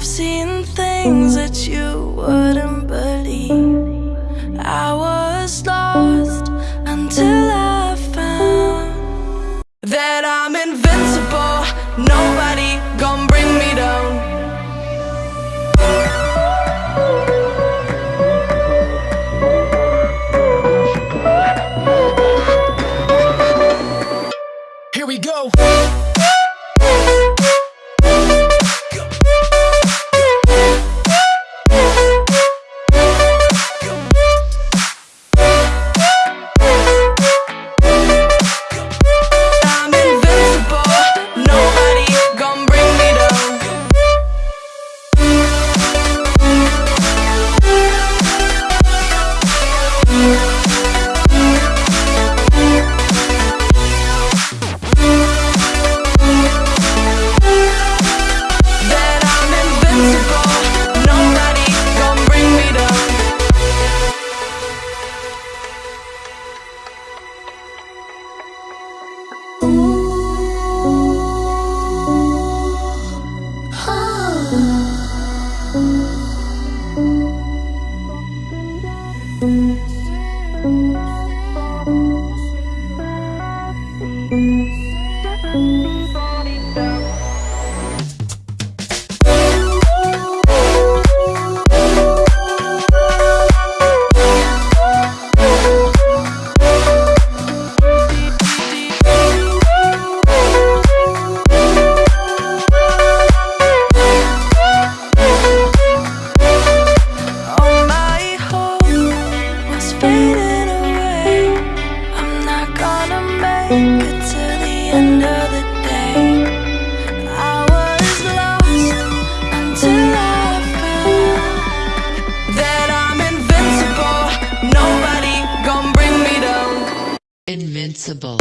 I've seen things that you wouldn't All Invincible.